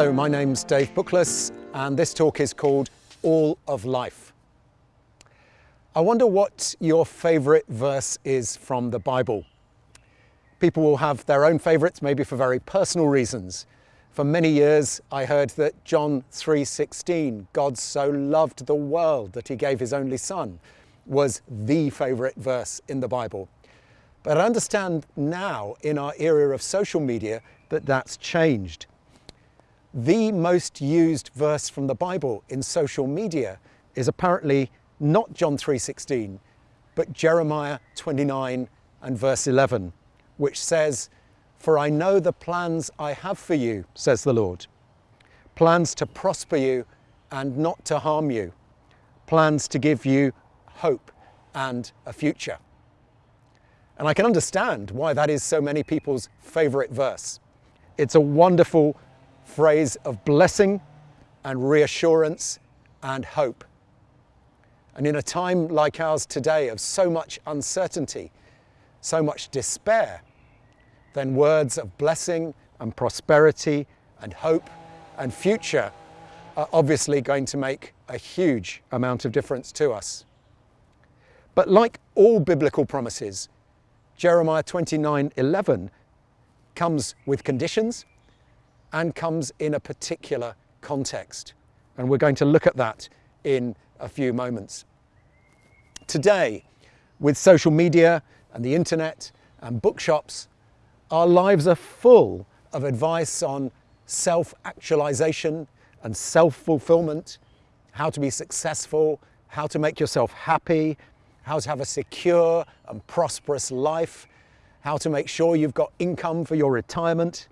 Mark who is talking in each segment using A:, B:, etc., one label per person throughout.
A: Hello, my name's Dave Bookless, and this talk is called All of Life. I wonder what your favourite verse is from the Bible. People will have their own favourites, maybe for very personal reasons. For many years, I heard that John 3:16, God so loved the world that he gave his only son, was the favourite verse in the Bible. But I understand now in our era of social media that that's changed. The most used verse from the Bible in social media is apparently not John 3:16, but Jeremiah 29 and verse 11, which says, "For I know the plans I have for you," says the Lord. Plans to prosper you and not to harm you. Plans to give you hope and a future. And I can understand why that is so many people's favorite verse. It's a wonderful phrase of blessing and reassurance and hope. And in a time like ours today of so much uncertainty, so much despair, then words of blessing and prosperity and hope and future are obviously going to make a huge amount of difference to us. But like all biblical promises, Jeremiah 29:11 comes with conditions and comes in a particular context. And we're going to look at that in a few moments. Today, with social media and the internet and bookshops, our lives are full of advice on self-actualization and self-fulfillment, how to be successful, how to make yourself happy, how to have a secure and prosperous life, how to make sure you've got income for your retirement.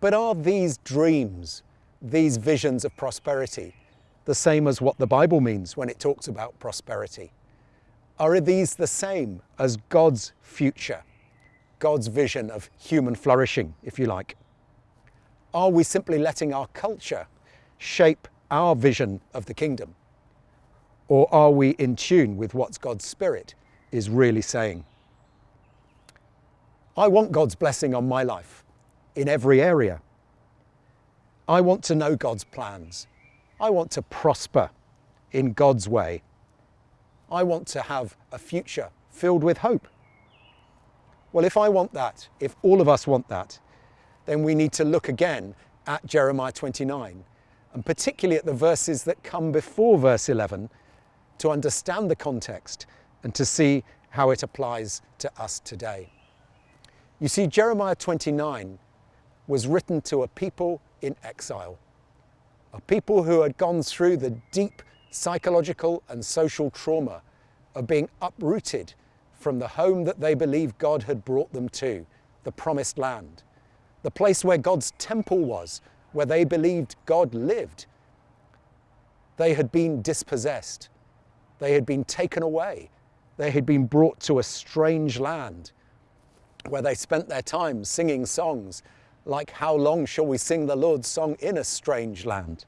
A: But are these dreams, these visions of prosperity, the same as what the Bible means when it talks about prosperity? Are these the same as God's future, God's vision of human flourishing, if you like? Are we simply letting our culture shape our vision of the kingdom? Or are we in tune with what God's Spirit is really saying? I want God's blessing on my life in every area. I want to know God's plans. I want to prosper in God's way. I want to have a future filled with hope. Well, if I want that, if all of us want that, then we need to look again at Jeremiah 29, and particularly at the verses that come before verse 11 to understand the context and to see how it applies to us today. You see, Jeremiah 29 was written to a people in exile, a people who had gone through the deep psychological and social trauma of being uprooted from the home that they believed God had brought them to, the promised land, the place where God's temple was, where they believed God lived. They had been dispossessed they had been taken away. They had been brought to a strange land where they spent their time singing songs like, How long shall we sing the Lord's song in a strange land?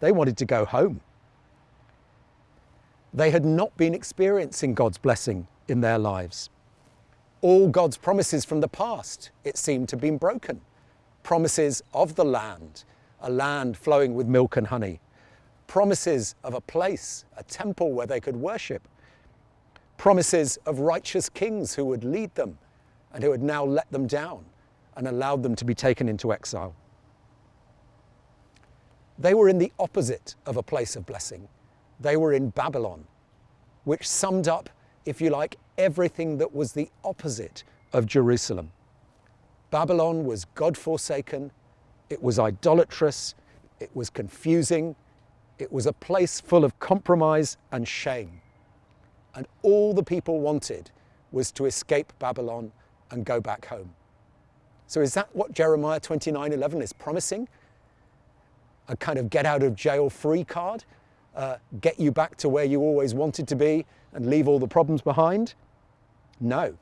A: They wanted to go home. They had not been experiencing God's blessing in their lives. All God's promises from the past, it seemed to have been broken. Promises of the land, a land flowing with milk and honey promises of a place, a temple where they could worship, promises of righteous kings who would lead them and who had now let them down and allowed them to be taken into exile. They were in the opposite of a place of blessing. They were in Babylon, which summed up, if you like, everything that was the opposite of Jerusalem. Babylon was God forsaken, it was idolatrous, it was confusing, it was a place full of compromise and shame. And all the people wanted was to escape Babylon and go back home. So is that what Jeremiah 29:11 is promising? A kind of get out of jail free card? Uh, get you back to where you always wanted to be and leave all the problems behind? No.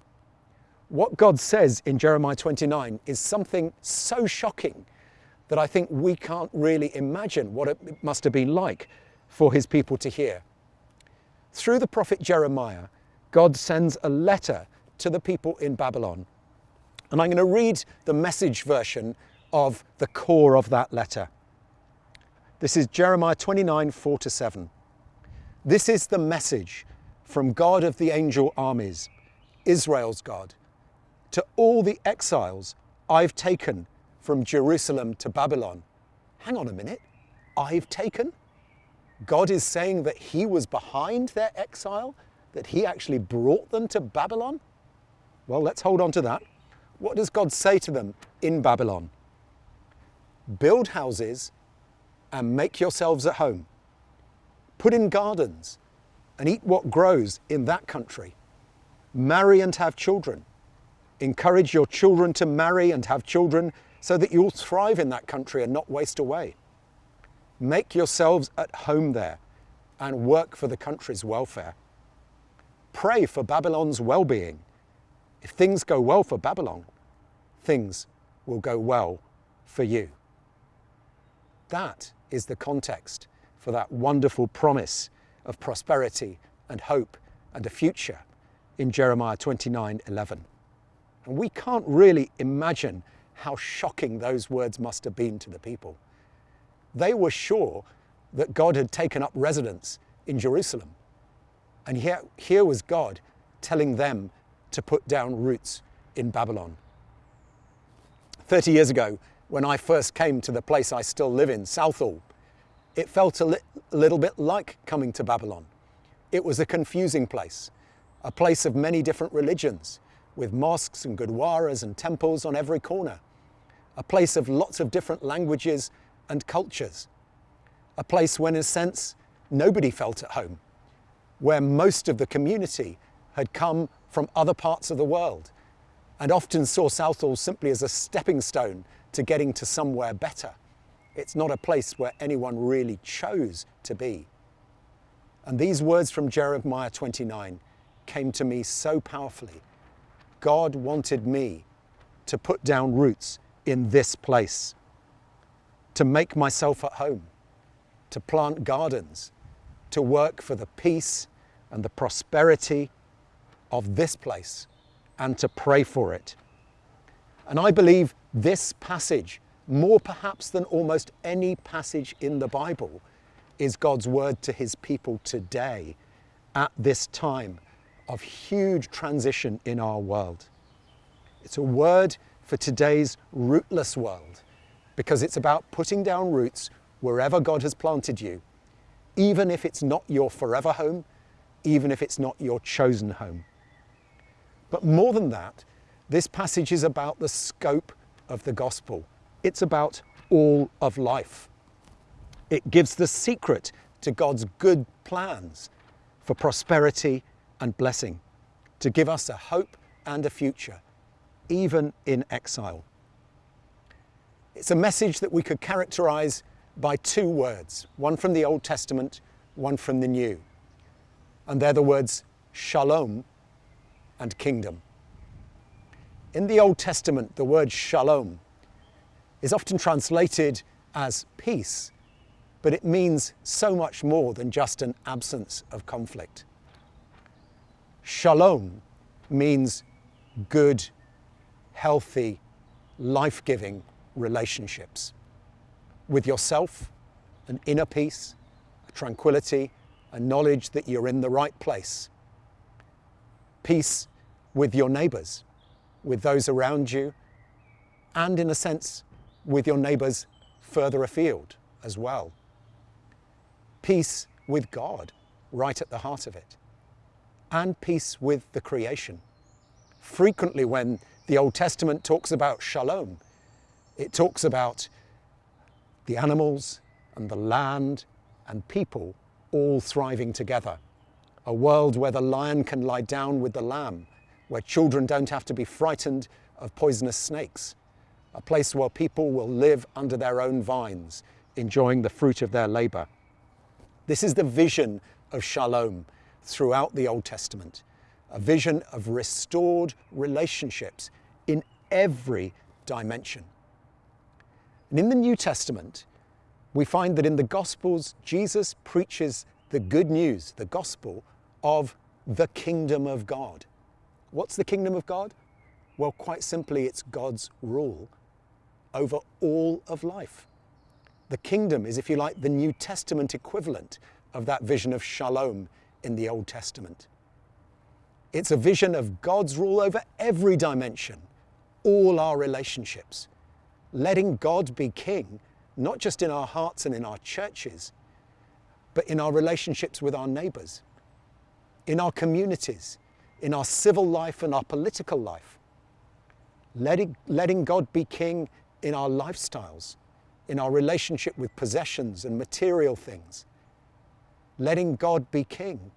A: What God says in Jeremiah 29 is something so shocking that I think we can't really imagine what it must have been like for his people to hear. Through the prophet Jeremiah, God sends a letter to the people in Babylon. And I'm going to read the message version of the core of that letter. This is Jeremiah 29 4 to 7. This is the message from God of the angel armies, Israel's God, to all the exiles I've taken from Jerusalem to Babylon. Hang on a minute, I've taken? God is saying that He was behind their exile, that He actually brought them to Babylon? Well, let's hold on to that. What does God say to them in Babylon? Build houses and make yourselves at home. Put in gardens and eat what grows in that country. Marry and have children. Encourage your children to marry and have children so that you'll thrive in that country and not waste away. Make yourselves at home there and work for the country's welfare. Pray for Babylon's well being. If things go well for Babylon, things will go well for you. That is the context for that wonderful promise of prosperity and hope and a future in Jeremiah 29 11. And we can't really imagine how shocking those words must have been to the people. They were sure that God had taken up residence in Jerusalem. And here, here was God telling them to put down roots in Babylon. 30 years ago, when I first came to the place I still live in, Southall, it felt a, li- little bit like coming to Babylon. It was a confusing place, a place of many different religions, with mosques and gurdwaras and temples on every corner, a place of lots of different languages and cultures, a place when, in a sense, nobody felt at home, where most of the community had come from other parts of the world and often saw Southall simply as a stepping stone to getting to somewhere better. It's not a place where anyone really chose to be. And these words from Jeremiah 29 came to me so powerfully. God wanted me to put down roots in this place, to make myself at home, to plant gardens, to work for the peace and the prosperity of this place, and to pray for it. And I believe this passage more perhaps than almost any passage in the Bible, is God's word to his people today at this time of huge transition in our world. It's a word for today's rootless world because it's about putting down roots wherever God has planted you, even if it's not your forever home, even if it's not your chosen home. But more than that, this passage is about the scope of the gospel it's about all of life. It gives the secret to God's good plans for prosperity and blessing, to give us a hope and a future, even in exile. It's a message that we could characterize by two words, one from the Old Testament, one from the New. And they're the words shalom and kingdom. In the Old Testament, the word shalom is often translated as peace, but it means so much more than just an absence of conflict. Shalom means good, healthy, life giving relationships with yourself, an inner peace, a tranquility, a knowledge that you're in the right place. Peace with your neighbours, with those around you, and in a sense, with your neighbours further afield as well. Peace with God, right at the heart of it. And peace with the creation. Frequently, when the Old Testament talks about shalom, it talks about the animals and the land and people all thriving together. A world where the lion can lie down with the lamb, where children don't have to be frightened of poisonous snakes, a place where people will live under their own vines, enjoying the fruit of their labor. This is the vision of shalom throughout the Old Testament, a vision of restored relationships in every dimension. And in the New Testament, we find that in the Gospels, Jesus preaches the good news, the gospel of the kingdom of God. What's the kingdom of God? Well, quite simply, it's God's rule over all of life. The kingdom is, if you like, the New Testament equivalent of that vision of shalom in the Old Testament. It's a vision of God's rule over every dimension, all our relationships, letting God be king, not just in our hearts and in our churches, but in our relationships with our neighbours, in our communities, in our civil life and our political life. Letting, letting God be king in our lifestyles, in our relationship with possessions and material things. Letting God be king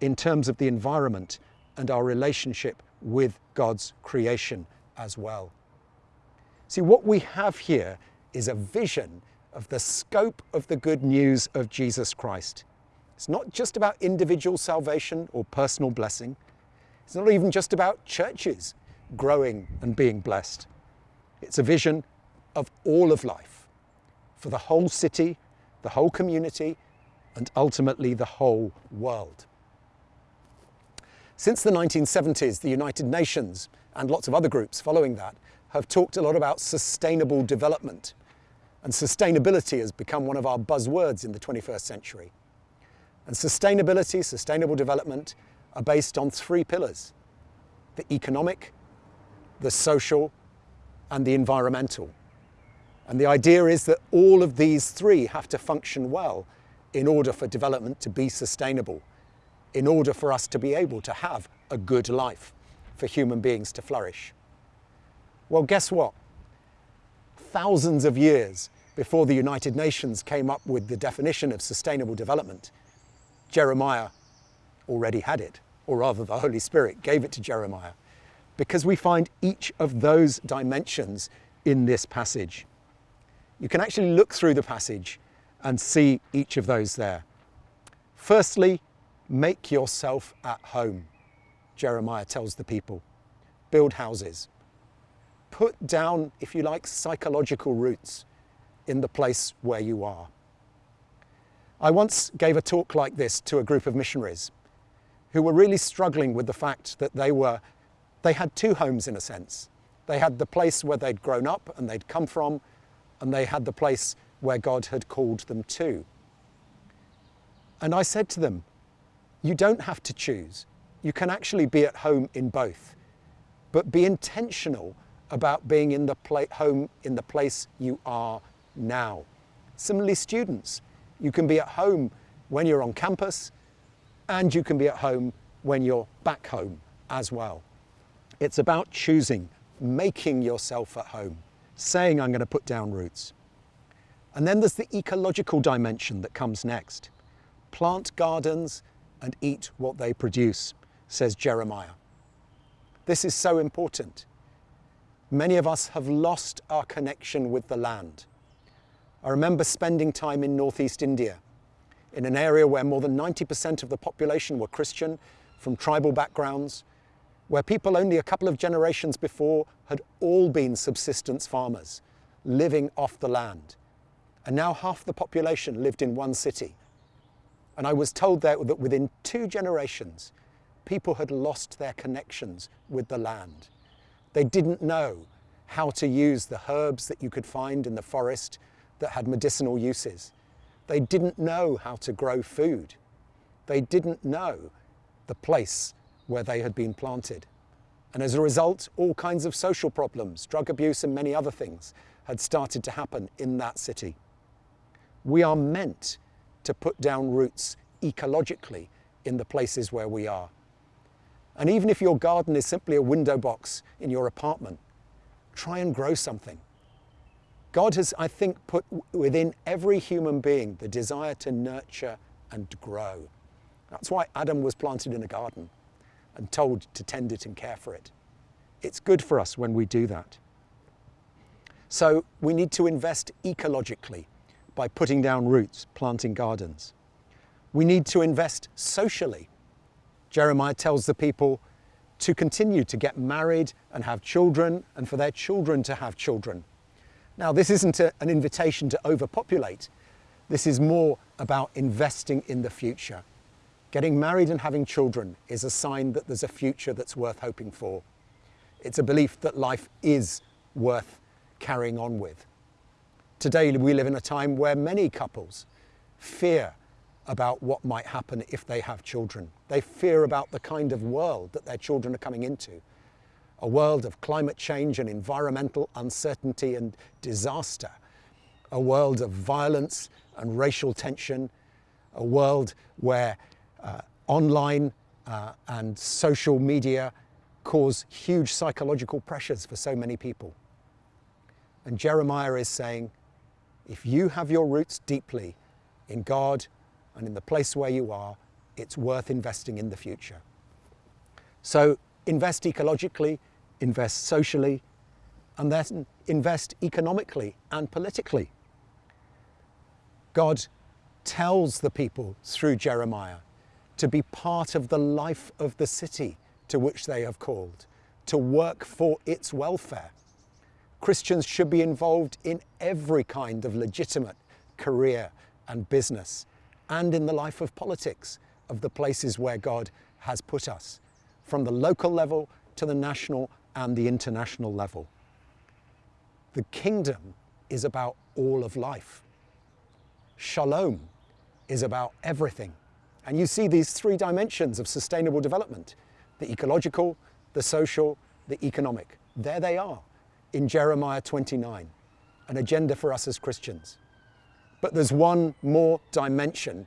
A: in terms of the environment and our relationship with God's creation as well. See, what we have here is a vision of the scope of the good news of Jesus Christ. It's not just about individual salvation or personal blessing. It's not even just about churches growing and being blessed. It's a vision of all of life for the whole city, the whole community, and ultimately the whole world. Since the 1970s, the United Nations and lots of other groups following that have talked a lot about sustainable development. And sustainability has become one of our buzzwords in the 21st century. And sustainability, sustainable development are based on three pillars the economic, the social, and the environmental. And the idea is that all of these three have to function well in order for development to be sustainable, in order for us to be able to have a good life, for human beings to flourish. Well, guess what? Thousands of years before the United Nations came up with the definition of sustainable development, Jeremiah already had it or rather the Holy Spirit gave it to Jeremiah, because we find each of those dimensions in this passage. You can actually look through the passage and see each of those there. Firstly, make yourself at home, Jeremiah tells the people. Build houses. Put down, if you like, psychological roots in the place where you are. I once gave a talk like this to a group of missionaries who were really struggling with the fact that they were, they had two homes in a sense. They had the place where they'd grown up and they'd come from, and they had the place where God had called them to. And I said to them, you don't have to choose. You can actually be at home in both, but be intentional about being in the home in the place you are now. Similarly, students, you can be at home when you're on campus and you can be at home when you're back home as well. It's about choosing, making yourself at home, saying, I'm going to put down roots. And then there's the ecological dimension that comes next. Plant gardens and eat what they produce, says Jeremiah. This is so important. Many of us have lost our connection with the land. I remember spending time in northeast India in an area where more than 90% of the population were Christian from tribal backgrounds, where people only a couple of generations before had all been subsistence farmers, living off the land. And now half the population lived in one city. And I was told there that within two generations, people had lost their connections with the land. They didn't know how to use the herbs that you could find in the forest that had medicinal uses. They didn't know how to grow food. They didn't know the place where they had been planted. And as a result, all kinds of social problems, drug abuse, and many other things had started to happen in that city. We are meant to put down roots ecologically in the places where we are. And even if your garden is simply a window box in your apartment, try and grow something. God has, I think, put within every human being the desire to nurture and grow. That's why Adam was planted in a garden and told to tend it and care for it. It's good for us when we do that. So we need to invest ecologically by putting down roots, planting gardens. We need to invest socially. Jeremiah tells the people to continue to get married and have children and for their children to have children now, this isn't a, an invitation to overpopulate. This is more about investing in the future. Getting married and having children is a sign that there's a future that's worth hoping for. It's a belief that life is worth carrying on with. Today, we live in a time where many couples fear about what might happen if they have children. They fear about the kind of world that their children are coming into a world of climate change and environmental uncertainty and disaster, a world of violence and racial tension, a world where uh, online uh, and social media cause huge psychological pressures for so many people. And Jeremiah is saying, if you have your roots deeply in God and in the place where you are, it's worth investing in the future. So invest ecologically, invest socially, and then invest economically and politically. God tells the people through Jeremiah to be part of the life of the city to which they have called, to work for its welfare. Christians should be involved in every kind of legitimate career and business, and in the life of politics of the places where God has put us, from the local level to the national and the international level. The kingdom is about all of life. Shalom is about everything. And you see these three dimensions of sustainable development the ecological, the social, the economic. There they are in Jeremiah 29, an agenda for us as Christians. But there's one more dimension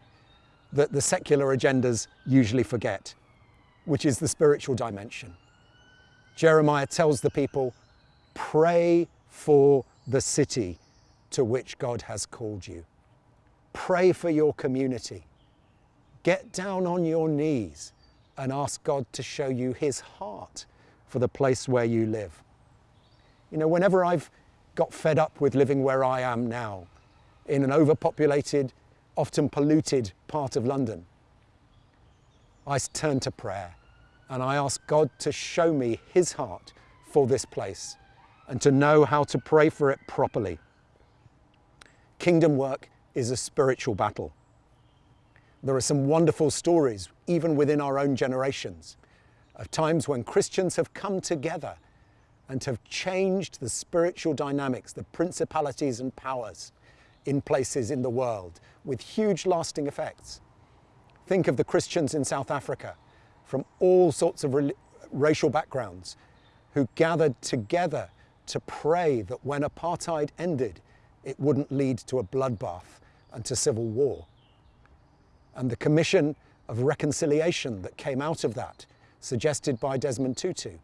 A: that the secular agendas usually forget, which is the spiritual dimension. Jeremiah tells the people, pray for the city to which God has called you. Pray for your community. Get down on your knees and ask God to show you his heart for the place where you live. You know, whenever I've got fed up with living where I am now, in an overpopulated, often polluted part of London, I turn to prayer and I ask God to show me his heart for this place and to know how to pray for it properly. Kingdom work is a spiritual battle. There are some wonderful stories, even within our own generations, of times when Christians have come together and have changed the spiritual dynamics, the principalities and powers in places in the world with huge lasting effects. Think of the Christians in South Africa from all sorts of racial backgrounds who gathered together to pray that when apartheid ended, it wouldn't lead to a bloodbath and to civil war. And the commission of reconciliation that came out of that, suggested by Desmond Tutu,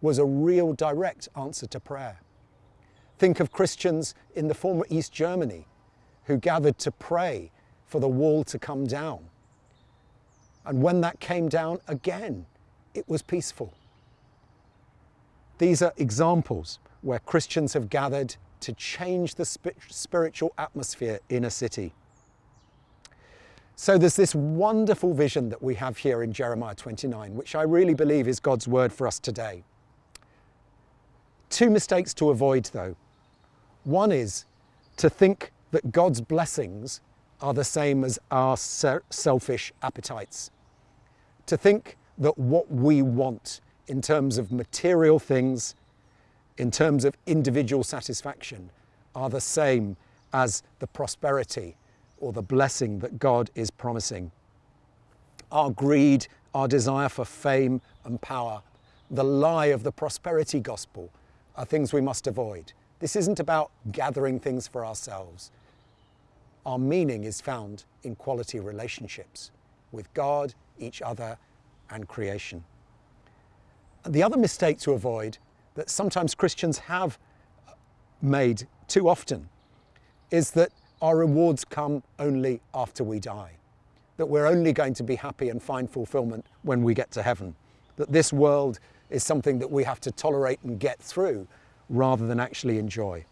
A: was a real direct answer to prayer. Think of Christians in the former East Germany who gathered to pray for the wall to come down. And when that came down again, it was peaceful. These are examples where Christians have gathered to change the spiritual atmosphere in a city. So there's this wonderful vision that we have here in Jeremiah 29, which I really believe is God's word for us today. Two mistakes to avoid though. One is to think that God's blessings are the same as our selfish appetites. To think that what we want in terms of material things, in terms of individual satisfaction, are the same as the prosperity or the blessing that God is promising. Our greed, our desire for fame and power, the lie of the prosperity gospel are things we must avoid. This isn't about gathering things for ourselves. Our meaning is found in quality relationships with God, each other, and creation. And the other mistake to avoid that sometimes Christians have made too often is that our rewards come only after we die. That we're only going to be happy and find fulfillment when we get to heaven. That this world is something that we have to tolerate and get through rather than actually enjoy.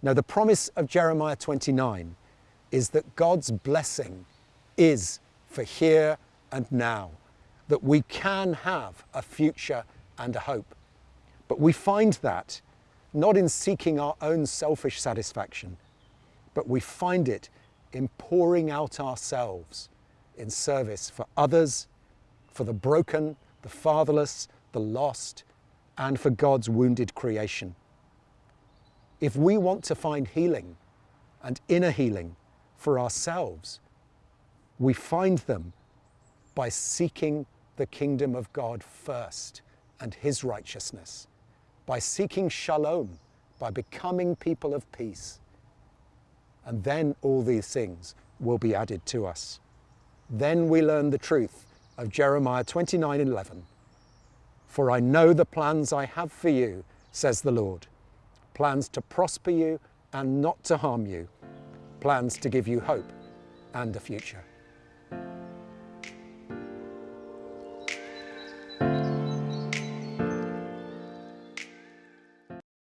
A: Now, the promise of Jeremiah 29 is that God's blessing is for here and now, that we can have a future and a hope. But we find that not in seeking our own selfish satisfaction, but we find it in pouring out ourselves in service for others, for the broken, the fatherless, the lost, and for God's wounded creation. If we want to find healing and inner healing for ourselves, we find them by seeking the kingdom of God first and his righteousness, by seeking shalom, by becoming people of peace. And then all these things will be added to us. Then we learn the truth of Jeremiah 29 11. For I know the plans I have for you, says the Lord plans to prosper you and not to harm you, plans to give you hope and a future.